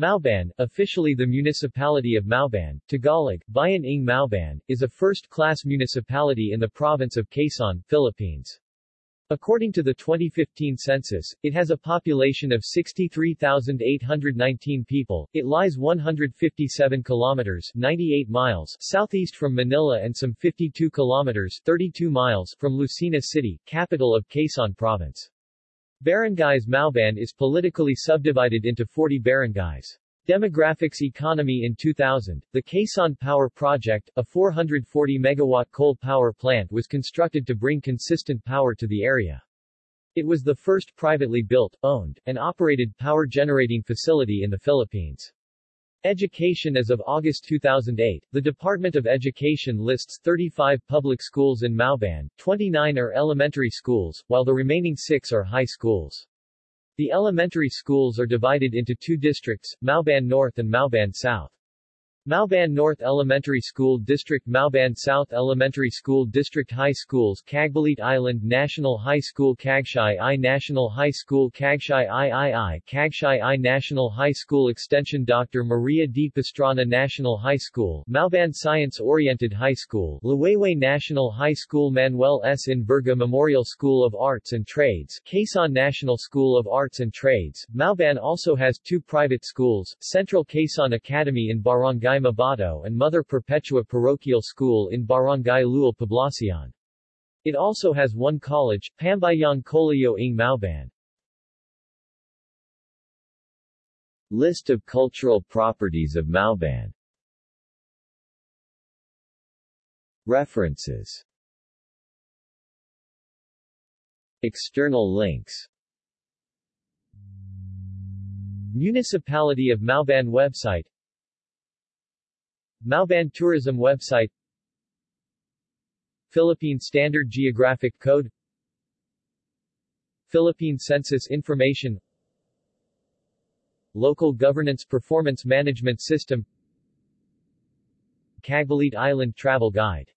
Mauban, officially the municipality of Mauban, Tagalog, Bayan ng Mauban, is a first-class municipality in the province of Quezon, Philippines. According to the 2015 census, it has a population of 63,819 people. It lies 157 kilometers 98 miles southeast from Manila and some 52 kilometers 32 miles from Lucena City, capital of Quezon Province. Barangays Mauban is politically subdivided into 40 barangays. Demographics Economy In 2000, the Quezon Power Project, a 440-megawatt coal power plant was constructed to bring consistent power to the area. It was the first privately built, owned, and operated power generating facility in the Philippines. Education As of August 2008, the Department of Education lists 35 public schools in Mauban, 29 are elementary schools, while the remaining six are high schools. The elementary schools are divided into two districts, Mauban North and Mauban South. Mauban North Elementary School District Mauban South Elementary School District High Schools Cagbalete Island National High School Cagsiay I National High School Cagsiay III Cagsiay I National High School Extension Dr. Maria D. Pastrana National High School Mauban Science Oriented High School Liwayway National High School Manuel S. Enverga Memorial School of Arts and Trades Quezon National School of Arts and Trades Mauban also has two private schools, Central Quezon Academy in Barangay Mabato and Mother Perpetua Parochial School in Barangay Lual Poblacion. It also has one college, Pambayang Colegio ng Mauban. List of cultural properties of Mauban References External links Municipality of Mauban website Mauban Tourism website. Philippine Standard Geographic Code. Philippine Census Information. Local Governance Performance Management System. Cagbalete Island Travel Guide